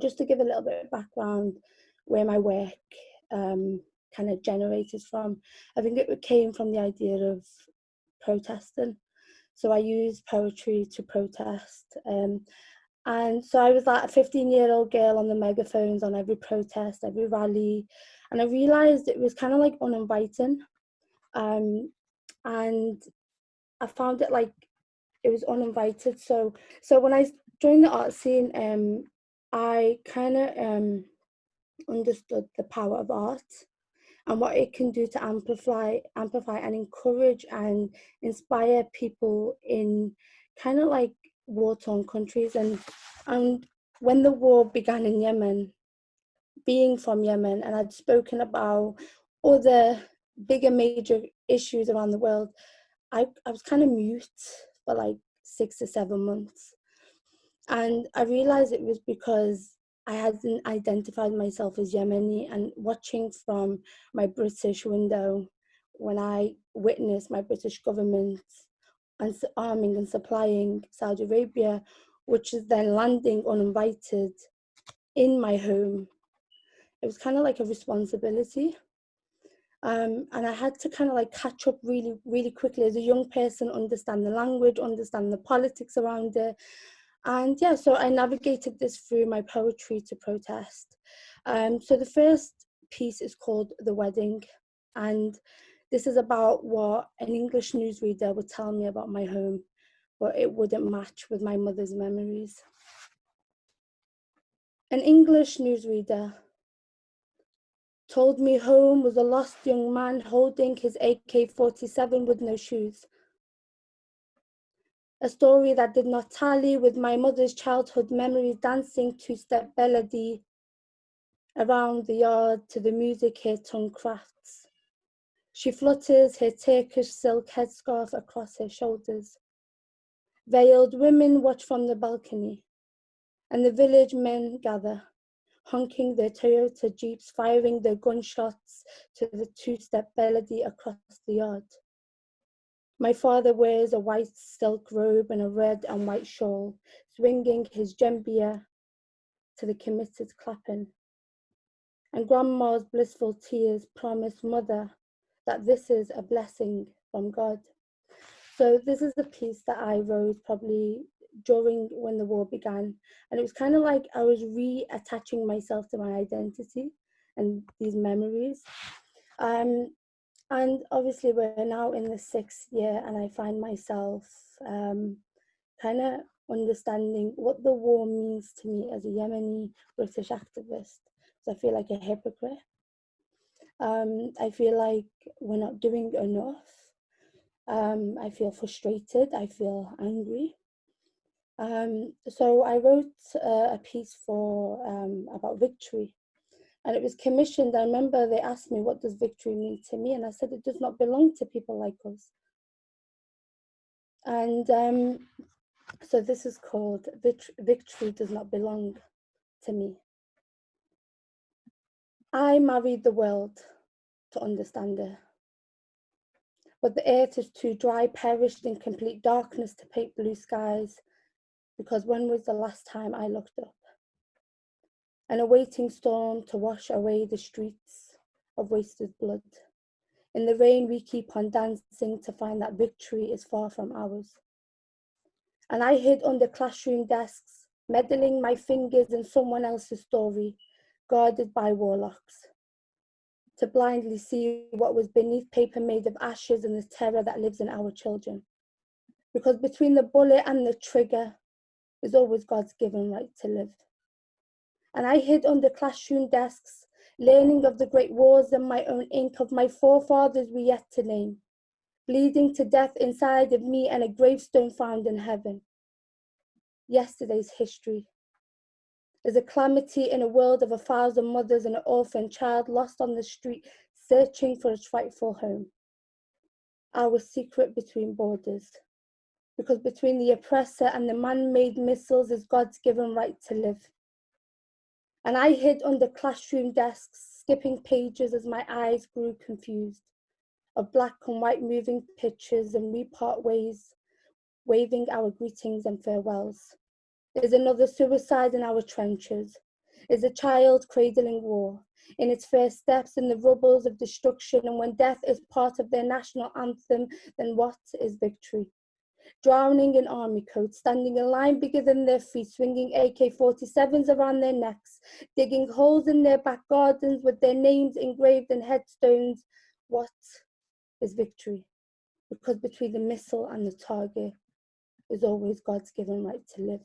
Just to give a little bit of background where my work um, kind of generated from, I think it came from the idea of protesting. So I used poetry to protest. Um, and so I was like a 15 year old girl on the megaphones on every protest, every rally. And I realized it was kind of like uninviting. Um, and I found it like it was uninvited. So so when I joined the art scene, um, I kind of um, understood the power of art and what it can do to amplify amplify and encourage and inspire people in kind of like war-torn countries and and when the war began in Yemen being from Yemen and I'd spoken about other bigger major issues around the world I, I was kind of mute for like six or seven months and I realized it was because I hadn't identified myself as Yemeni and watching from my British window when I witnessed my British government arming and supplying Saudi Arabia, which is then landing uninvited in my home. It was kind of like a responsibility. Um, and I had to kind of like catch up really, really quickly as a young person, understand the language, understand the politics around it, and yeah, so I navigated this through my poetry to protest. Um, so the first piece is called The Wedding. And this is about what an English newsreader would tell me about my home, but it wouldn't match with my mother's memories. An English newsreader told me home was a lost young man holding his AK-47 with no shoes a story that did not tally with my mother's childhood memories dancing two-step melody around the yard to the music her tongue crafts. She flutters her Turkish silk headscarf across her shoulders. Veiled women watch from the balcony, and the village men gather, honking their Toyota Jeeps, firing their gunshots to the two-step melody across the yard. My father wears a white silk robe and a red and white shawl, swinging his jambiya to the committed clapping. And grandma's blissful tears promise mother that this is a blessing from God. So this is the piece that I wrote probably during when the war began. And it was kind of like I was reattaching myself to my identity and these memories. Um, and obviously we're now in the sixth year and I find myself um, kind of understanding what the war means to me as a Yemeni British activist. So I feel like a hypocrite. Um, I feel like we're not doing enough. Um, I feel frustrated. I feel angry. Um, so I wrote uh, a piece for um, about victory and it was commissioned. I remember they asked me, what does victory mean to me? And I said, it does not belong to people like us. And um, so this is called Victory Does Not Belong to Me. I married the world to understand it. But the earth is too dry, perished in complete darkness to paint blue skies. Because when was the last time I looked up? An waiting storm to wash away the streets of wasted blood. In the rain, we keep on dancing to find that victory is far from ours. And I hid under classroom desks, meddling my fingers in someone else's story, guarded by warlocks, to blindly see what was beneath paper made of ashes and the terror that lives in our children. Because between the bullet and the trigger is always God's given right to live and I hid under classroom desks, learning of the great wars and my own ink of my forefathers we yet to name, bleeding to death inside of me and a gravestone found in heaven. Yesterday's history is a calamity in a world of a thousand mothers and an orphan child lost on the street, searching for its rightful home. Our secret between borders, because between the oppressor and the man-made missiles is God's given right to live and I hid under classroom desks, skipping pages as my eyes grew confused, of black and white moving pictures and we part ways, waving our greetings and farewells. Is another suicide in our trenches, is a child cradling war in its first steps in the rubbles of destruction. And when death is part of their national anthem, then what is victory? Drowning in army coats, standing in line bigger than their feet, swinging AK 47s around their necks, digging holes in their back gardens with their names engraved in headstones. What is victory? Because between the missile and the target is always God's given right to live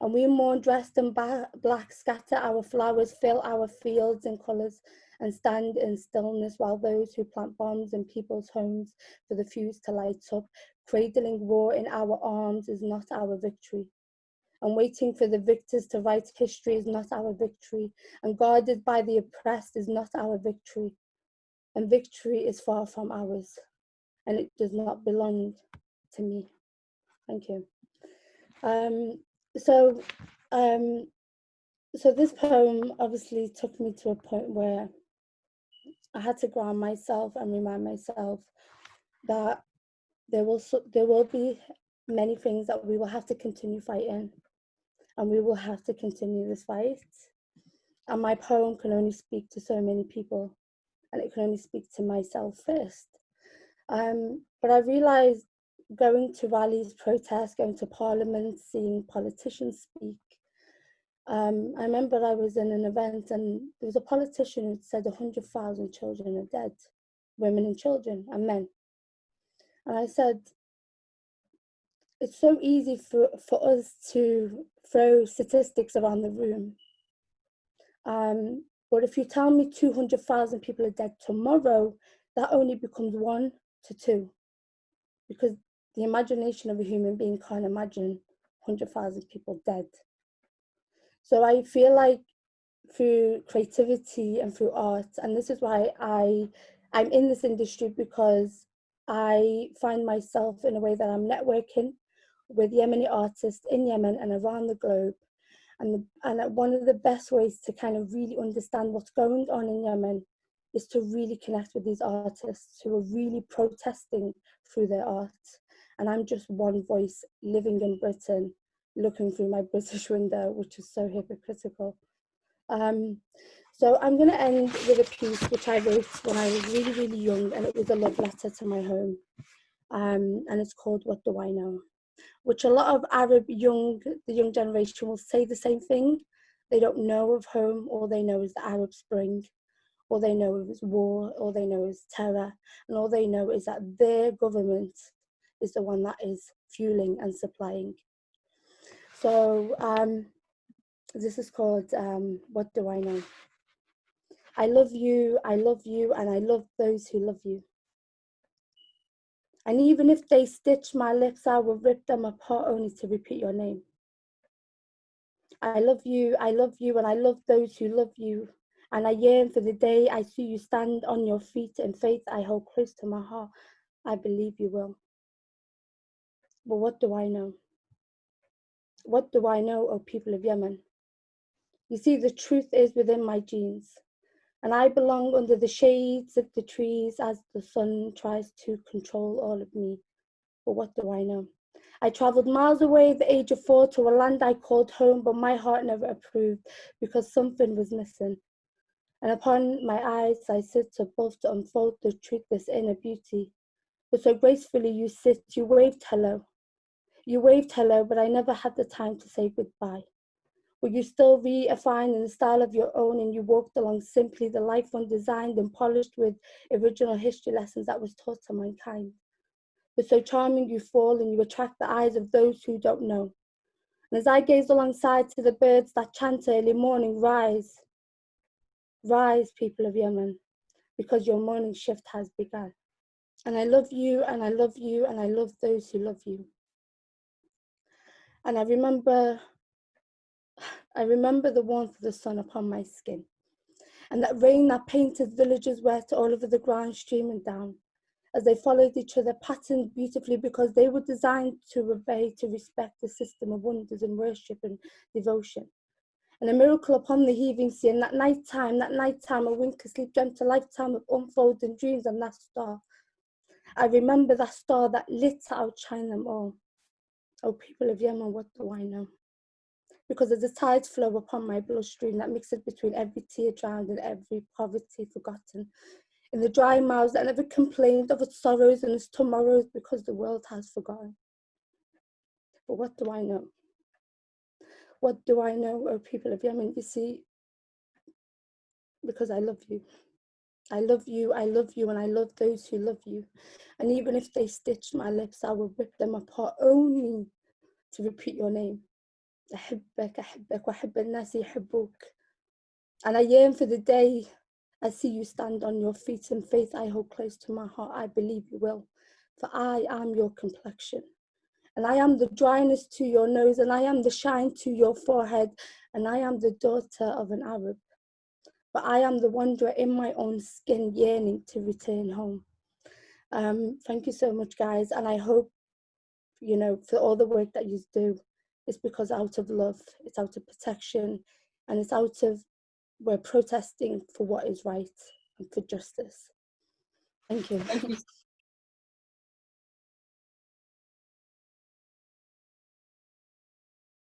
and we mourn dressed in black, scatter our flowers, fill our fields in colours, and stand in stillness while those who plant bombs in people's homes for the fuse to light up, cradling war in our arms is not our victory. And waiting for the victors to write history is not our victory, and guarded by the oppressed is not our victory. And victory is far from ours, and it does not belong to me. Thank you. Um, so um so this poem obviously took me to a point where I had to ground myself and remind myself that there will there will be many things that we will have to continue fighting and we will have to continue this fight. And my poem can only speak to so many people and it can only speak to myself first. Um, but I realized going to rallies, protests, going to parliament, seeing politicians speak. Um, I remember I was in an event and there was a politician who said 100,000 children are dead, women and children and men. And I said, it's so easy for, for us to throw statistics around the room. Um, but if you tell me 200,000 people are dead tomorrow, that only becomes one to two because the imagination of a human being can't imagine 100,000 people dead. So I feel like through creativity and through art, and this is why I, I'm in this industry because I find myself in a way that I'm networking with Yemeni artists in Yemen and around the globe. And, the, and one of the best ways to kind of really understand what's going on in Yemen is to really connect with these artists who are really protesting through their art and I'm just one voice living in Britain, looking through my British window, which is so hypocritical. Um, so I'm going to end with a piece which I wrote when I was really, really young, and it was a love letter to my home. Um, and it's called What Do I Know? Which a lot of Arab young, the young generation will say the same thing. They don't know of home, all they know is the Arab Spring, all they know is war, all they know is terror, and all they know is that their government is the one that is fueling and supplying. So um, this is called um, What Do I Know? I love you, I love you, and I love those who love you. And even if they stitch my lips, I will rip them apart only to repeat your name. I love you, I love you, and I love those who love you. And I yearn for the day I see you stand on your feet in faith I hold close to my heart. I believe you will. But what do I know? What do I know, O people of Yemen? You see, the truth is within my genes, and I belong under the shades of the trees as the sun tries to control all of me. But what do I know? I travelled miles away at the age of four to a land I called home, but my heart never approved because something was missing. And upon my eyes I sit above to unfold the truth, this inner beauty. But so gracefully you sit, you waved hello. You waved hello, but I never had the time to say goodbye. Were you still refined in the style of your own and you walked along simply the life one designed and polished with original history lessons that was taught to mankind? But so charming you fall and you attract the eyes of those who don't know. And as I gaze alongside to the birds that chant early morning, rise, rise, people of Yemen, because your morning shift has begun. And I love you, and I love you, and I love those who love you. And I remember, I remember the warmth of the sun upon my skin and that rain that painted villages wet all over the ground streaming down as they followed each other patterned beautifully because they were designed to obey, to respect the system of wonders and worship and devotion. And a miracle upon the heaving sea, and that night time, that night time, a wink sleep dreamt a lifetime of unfolding dreams and that star. I remember that star that lit to outshine them all. Oh, people of Yemen, what do I know? because of the tides flow upon my bloodstream that mixes between every tear drowned and every poverty forgotten. In the dry mouths that never complained of its sorrows and its tomorrows because the world has forgotten. But what do I know? What do I know, oh people of Yemen? You see, because I love you. I love you, I love you, and I love those who love you. And even if they stitch my lips, I will rip them apart only to repeat your name. أحبك أحبك وأحب الناس يحبوك. And I yearn for the day I see you stand on your feet in faith I hold close to my heart. I believe you will, for I am your complexion. And I am the dryness to your nose, and I am the shine to your forehead, and I am the daughter of an Arab. But I am the wanderer in my own skin, yearning to return home. Um, thank you so much, guys, and I hope, you know, for all the work that you do, it's because out of love, it's out of protection, and it's out of we're protesting for what is right and for justice. Thank you. Thank you